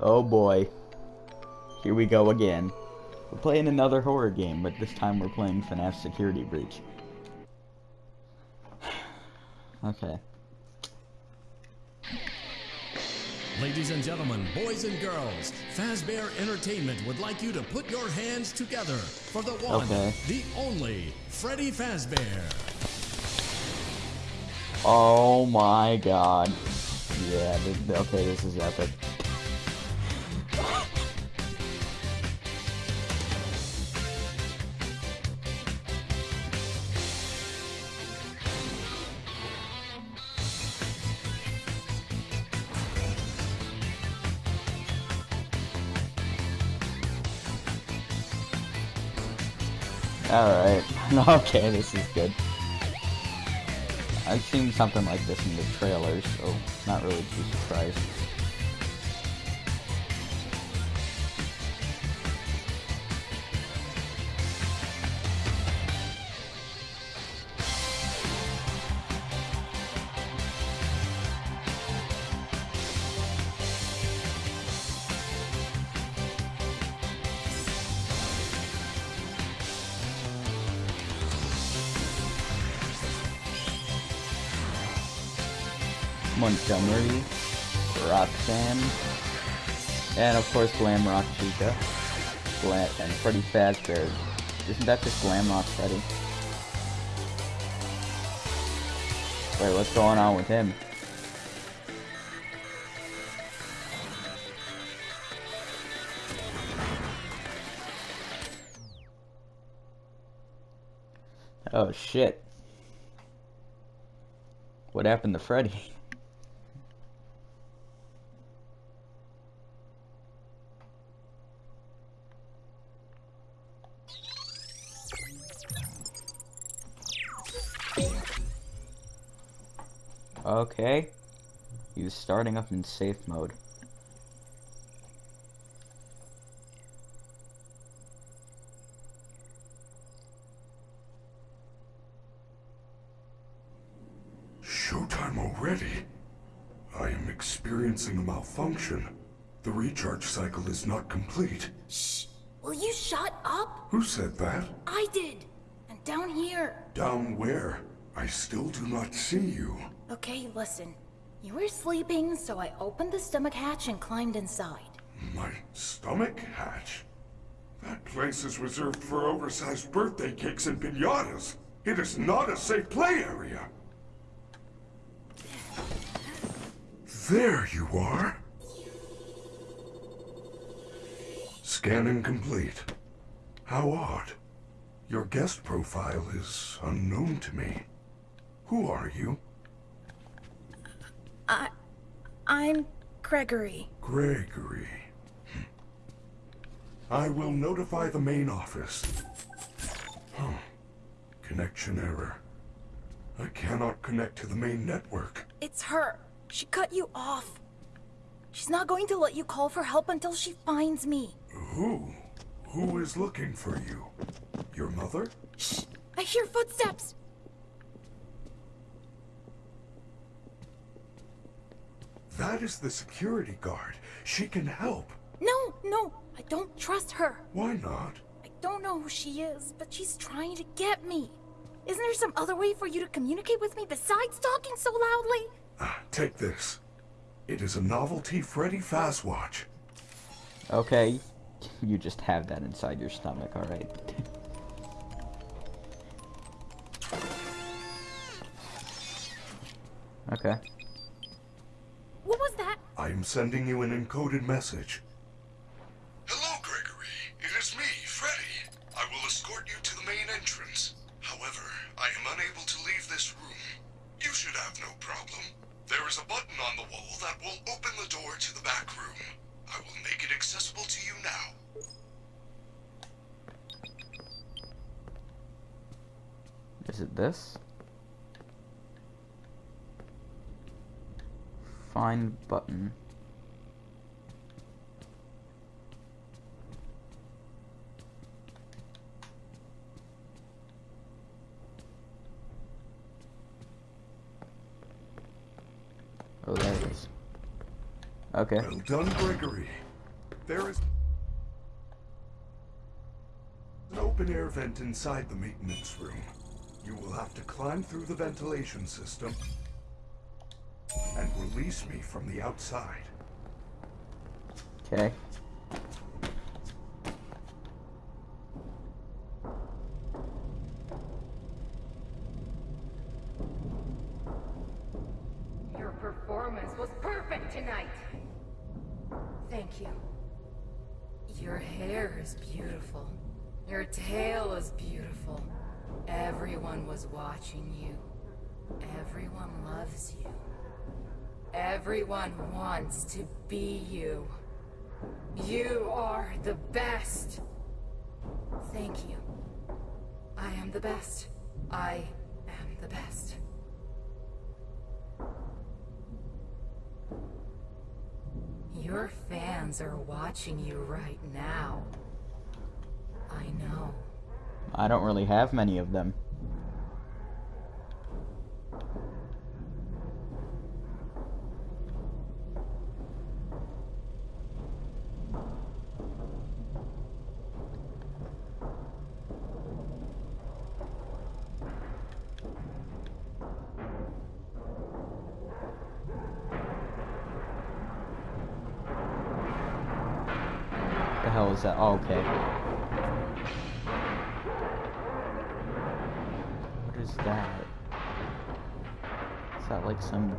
Oh boy. Here we go again. We're playing another horror game, but this time we're playing FNAF Security Breach. okay. Ladies and gentlemen, boys and girls, Fazbear Entertainment would like you to put your hands together for the one, Okay. the only, Freddy Fazbear. Oh my god. Yeah, okay, this is epic. Okay, this is good. I've seen something like this in the trailers, so not really too surprised. Montgomery, Roxanne, and of course Glam Rock Chica, Glam and Freddy Fazbear. Isn't that just Glam Rock Freddy? Wait, what's going on with him? Oh shit. What happened to Freddy? Okay. He was starting up in safe mode. Showtime already? I am experiencing a malfunction. The recharge cycle is not complete. Shh! Will you shut up? Who said that? I did. And down here. Down where? I still do not see you. Okay, listen. You were sleeping, so I opened the stomach hatch and climbed inside. My stomach hatch? That place is reserved for oversized birthday cakes and pinatas. It is not a safe play area. There you are. Scanning complete. How odd. Your guest profile is unknown to me. Who are you? I. I'm Gregory. Gregory. I will notify the main office. Huh. Connection error. I cannot connect to the main network. It's her. She cut you off. She's not going to let you call for help until she finds me. Who? Who is looking for you? Your mother? Shh! I hear footsteps! That is the security guard. She can help. No, no, I don't trust her. Why not? I don't know who she is, but she's trying to get me. Isn't there some other way for you to communicate with me besides talking so loudly? Ah, take this. It is a novelty Freddy Fazwatch. Okay. You just have that inside your stomach, alright. okay. What was that? I am sending you an encoded message. Button. Mm-hmm. Oh, there it is. Okay. Well done, Gregory. There is an open air vent inside the maintenance room. You will have to climb through the ventilation system and release me from the outside. Okay. Wants to be you. You are the best. Thank you. I am the best. I am the best. Your fans are watching you right now. I know. I don't really have many of them.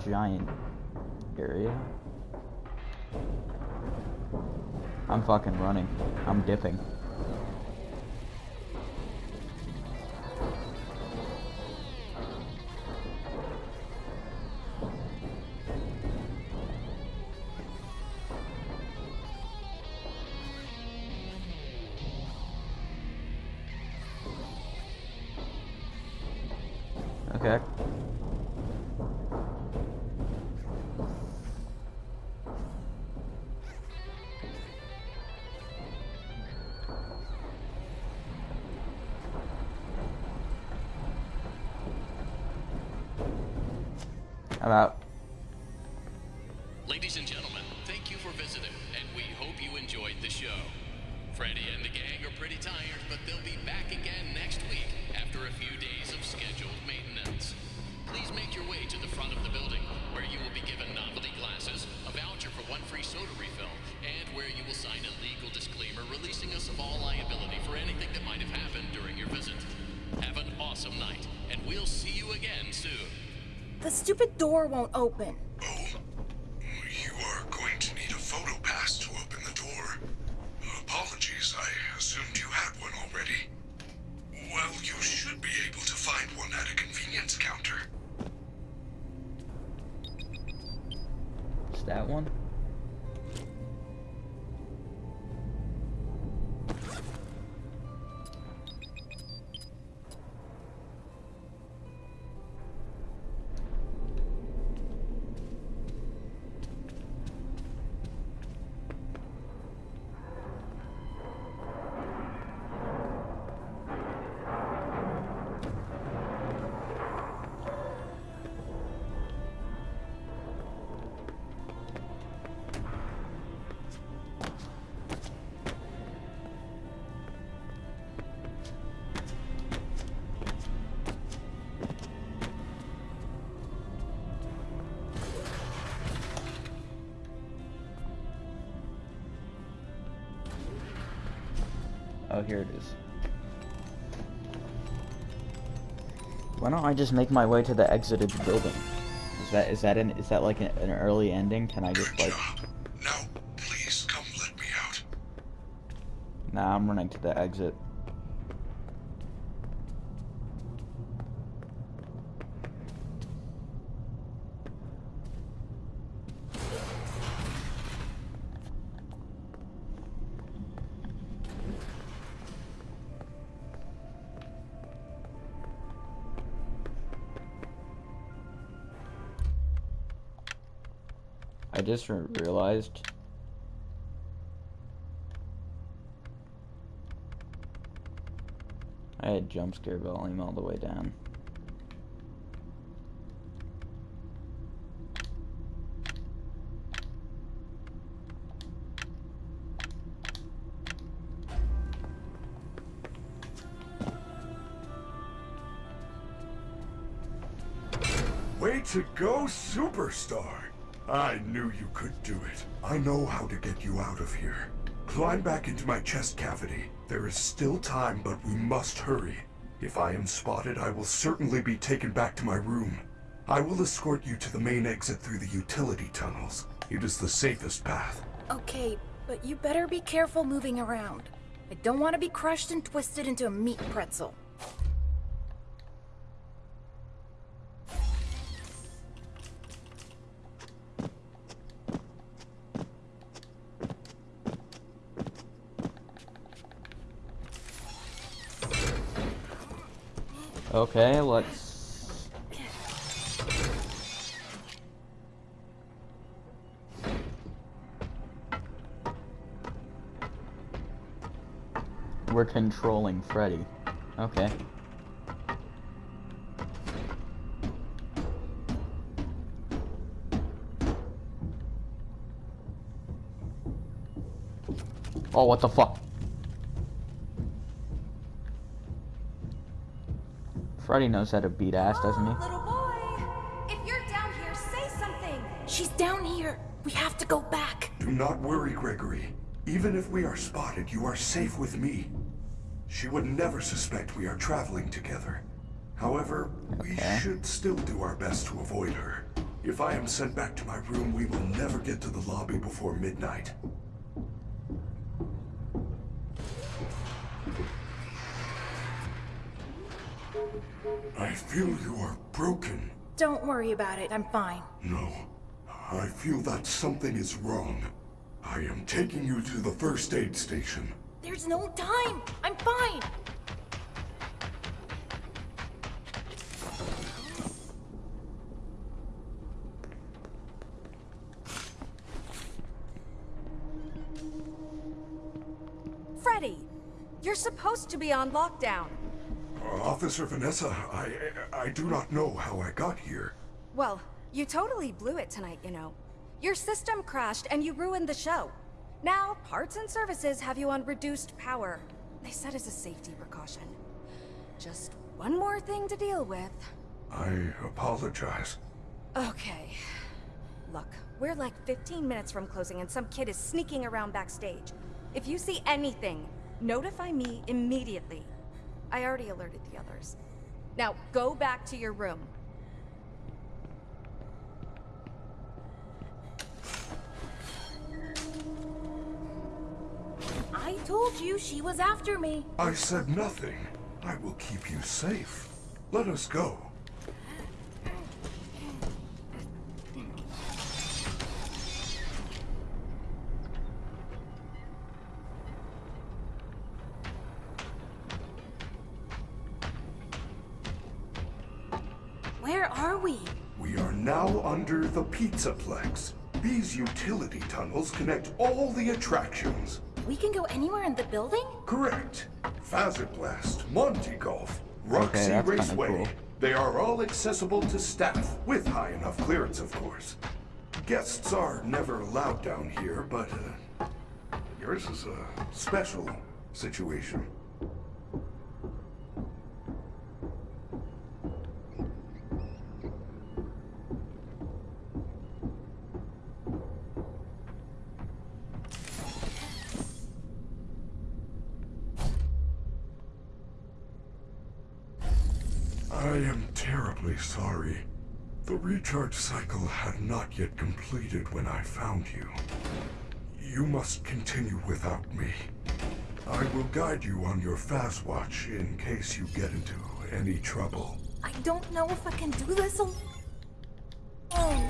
Giant area? I'm fucking running. I'm dipping. Okay. Door won't open. Oh, here it is. Why don't I just make my way to the exit of the building? Is that is that an is that like an, an early ending? Can I just Good like? job. Now, please come let me out. Nah, I'm running to the exit. just realized. I had jump scare volume all the way down. Way to go, superstar! I knew you could do it. I know how to get you out of here. Climb back into my chest cavity. There is still time, but we must hurry. If I am spotted, I will certainly be taken back to my room. I will escort you to the main exit through the utility tunnels. It is the safest path. Okay, but you better be careful moving around. I don't want to be crushed and twisted into a meat pretzel. Okay, let's... We're controlling Freddy. Okay. Oh, what the fuck? Freddy knows how to beat ass, doesn't he? Oh, little boy, if you're down here, say something. She's down here. We have to go back. Do not worry, Gregory. Even if we are spotted, you are safe with me. She would never suspect we are traveling together. However, we should still do our best to avoid her. If I am sent back to my room, we will never get to the lobby before midnight. Feel you are broken. Don't worry about it. I'm fine. No, I feel that something is wrong. I am taking you to the first aid station. There's no time. I'm fine. Freddy, you're supposed to be on lockdown. Officer Vanessa, I I do not know how I got here. Well, you totally blew it tonight, you know. Your system crashed and you ruined the show. Now, parts and services have you on reduced power. They said as a safety precaution. Just one more thing to deal with. I apologize. Okay. Look, we're like 15 minutes from closing and some kid is sneaking around backstage. If you see anything, notify me immediately. I already alerted the others. Now, go back to your room. I told you she was after me. I said nothing. I will keep you safe. Let us go. Pizzaplex. These utility tunnels connect all the attractions. We can go anywhere in the building? Correct. Fazer Blast, Monty Golf, Roxy that's Raceway. cool. They are all accessible to staff, with high enough clearance, of course. Guests are never allowed down here, but uh, yours is a special situation. I am terribly sorry. The recharge cycle had not yet completed when I found you. You must continue without me. I will guide you on your Fazwatch in case you get into any trouble. I don't know if I can do this al- Oh.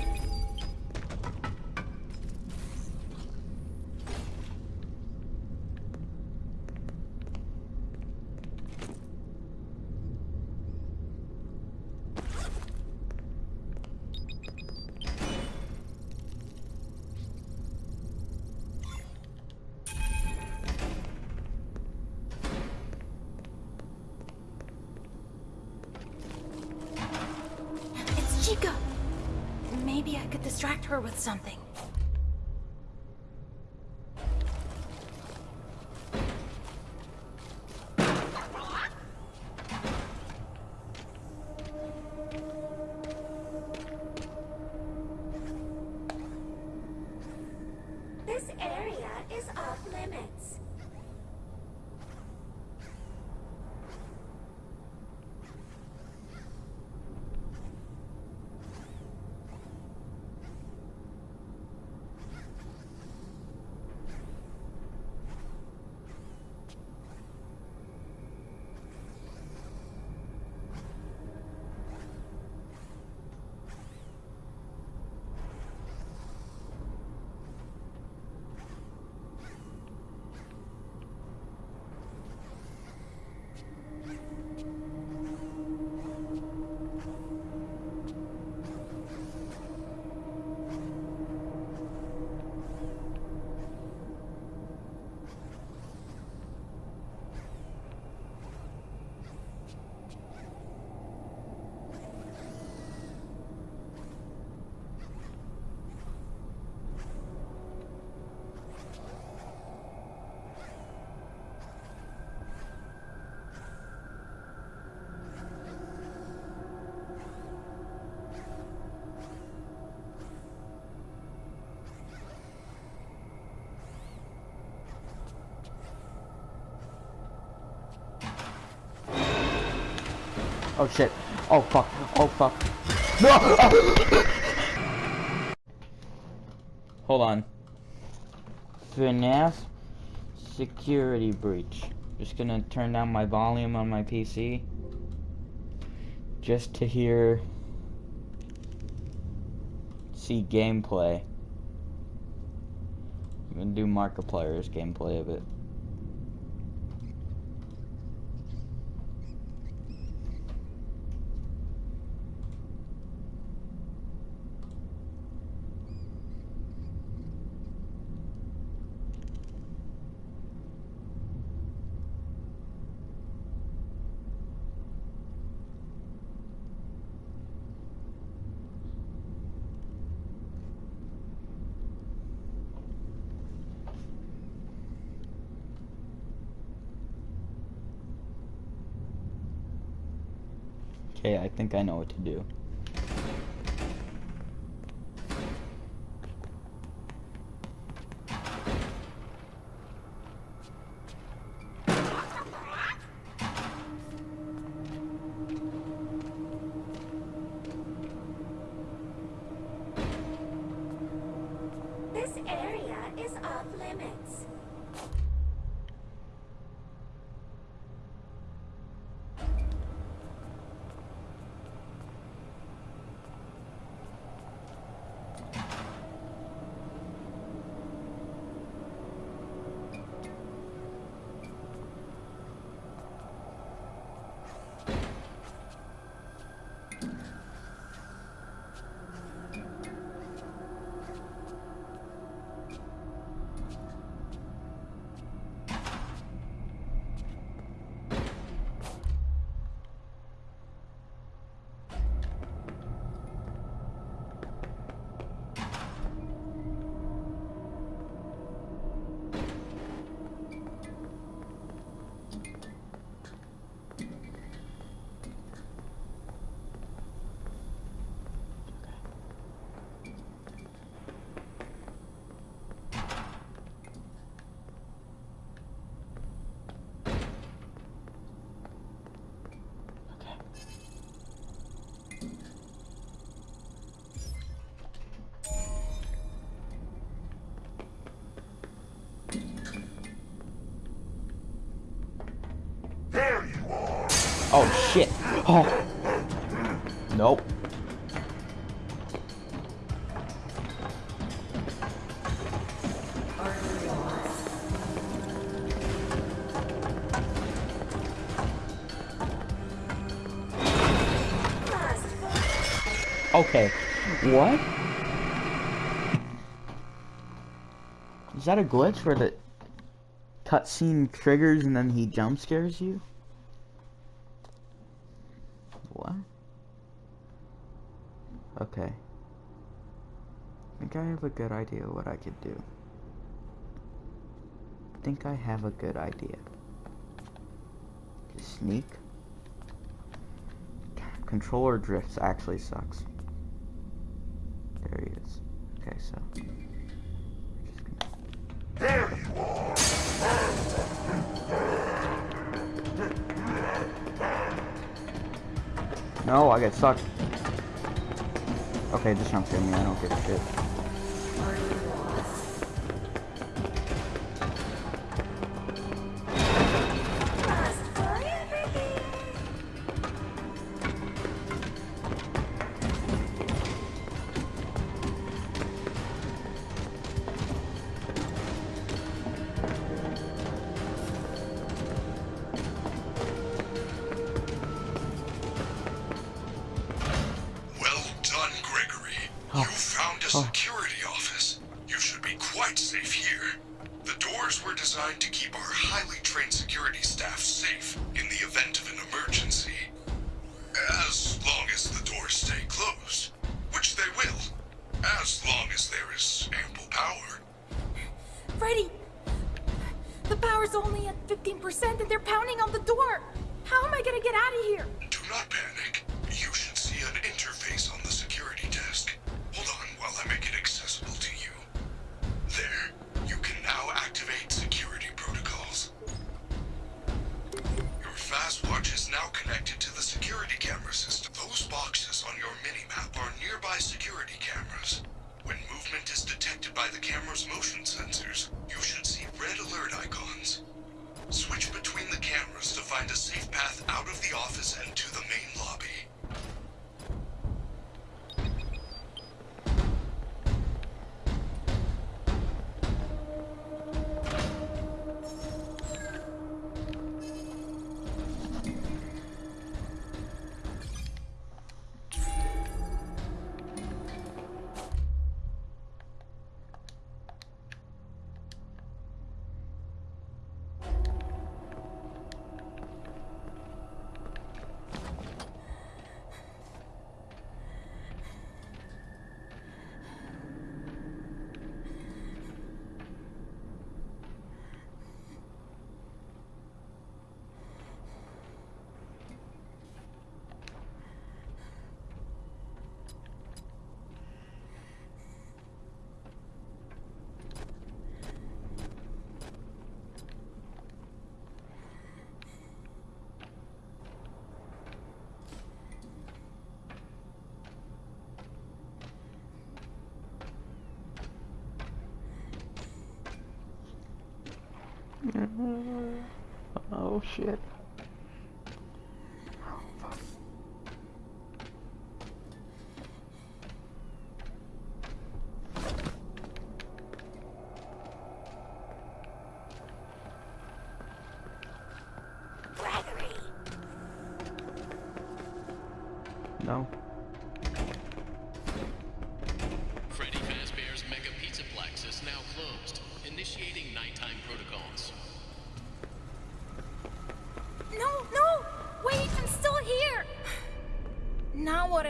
Oh shit. Oh fuck. Oh fuck. No! Hold on. FNAF security breach. Just gonna turn down my volume on my PC. Just to hear. See gameplay. I'm gonna do Markiplier's gameplay of it. Okay, I think I know what to do. This area is off limits. There you are! Oh shit. Oh. Nope. Okay. What? Is that a glitch where the cutscene triggers and then he jump scares you? good idea what I could do. I think I have a good idea. Just sneak. Controller drifts actually sucks. There he is. Okay, so. There you are! No, I get sucked. Okay, just jump to me. I don't give a shit. safe. Oh shit.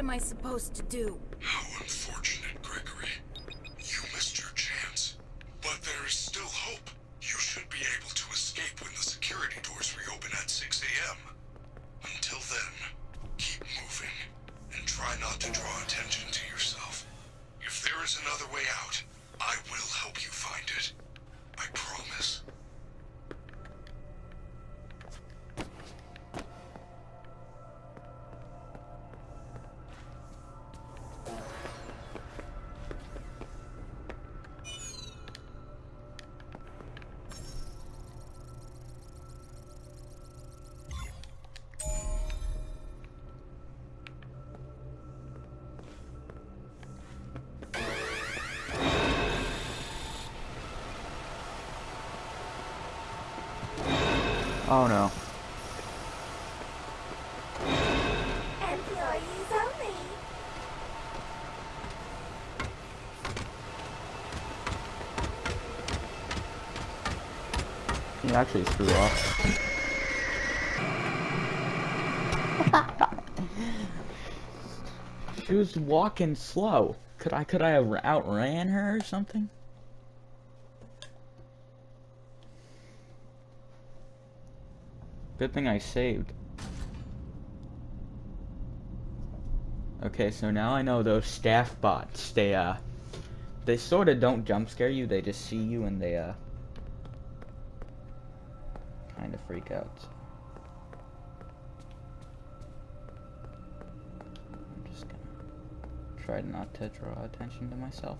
am I supposed to do? Oh no. He actually threw off. she was walking slow. Could I could I have outran her or something? Good thing I saved. Okay, so now I know those staff bots, they, uh, they sort of don't jump scare you, they just see you and they, uh, kind of freak out. I'm just gonna try not to draw attention to myself.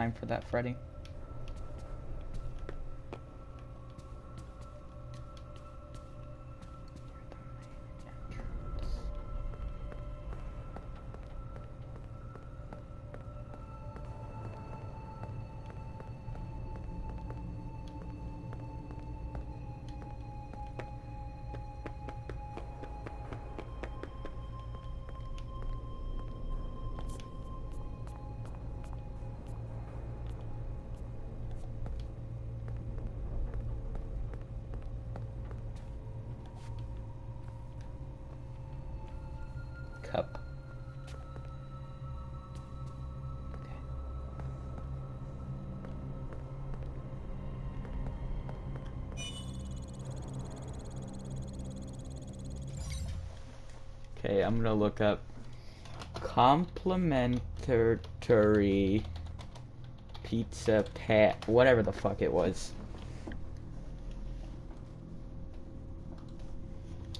Time for that, Freddy? Cup. Okay. Okay, I'm gonna look up complimentary pizza pat whatever the fuck it was.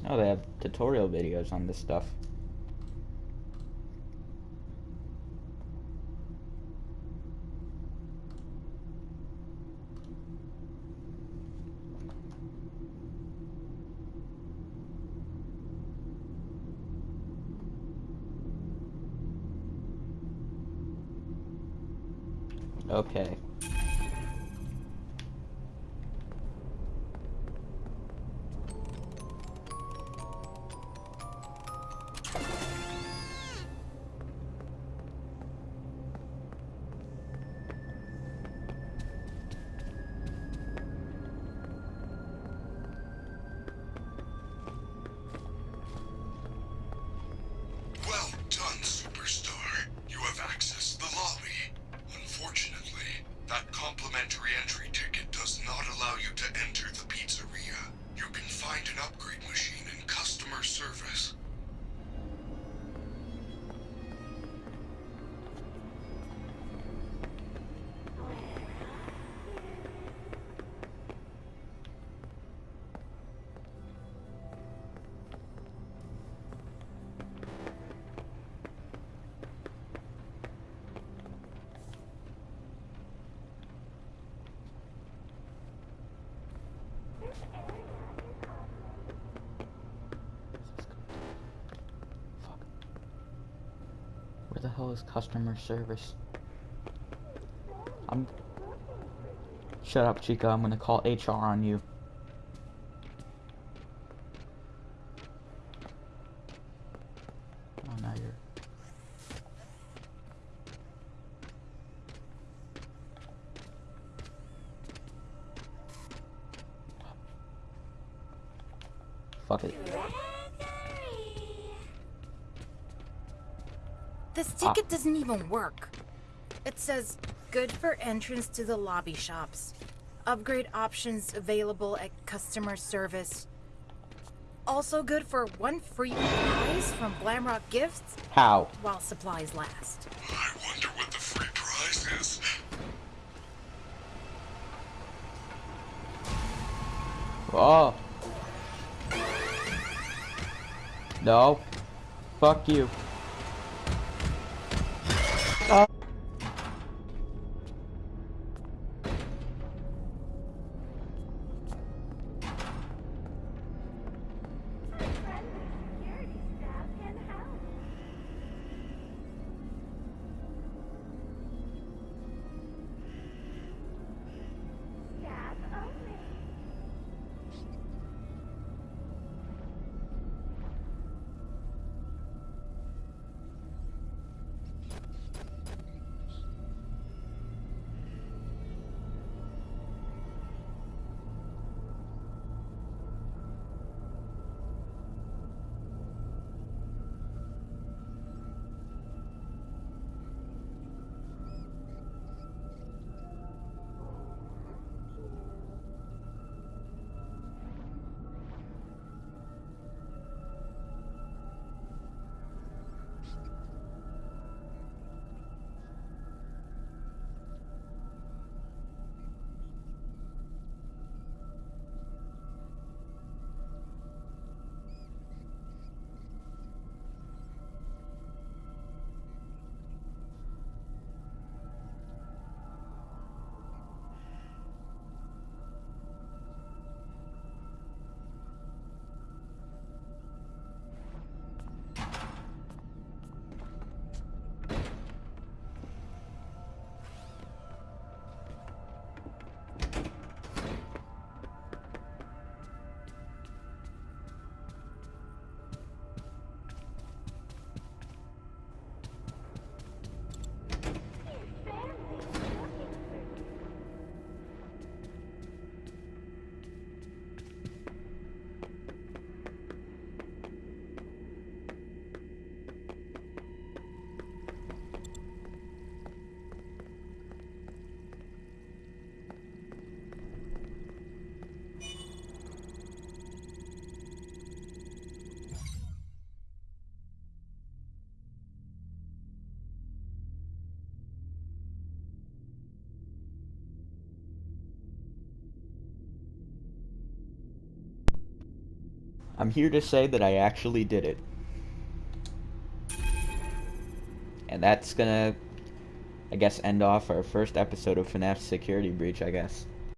Oh, they have tutorial videos on this stuff. Okay. Where the hell is customer service? I'm. Shut up, Chica. I'm gonna call HR on you. Even work. It says, good for entrance to the lobby shops. Upgrade options available at customer service. Also good for one free prize from Glamrock Gifts How? while supplies last. I wonder what the free prize is. Oh. No. Fuck you. I'm here to say that I actually did it. And that's gonna, I guess, end off our first episode of FNAF Security Breach, I guess.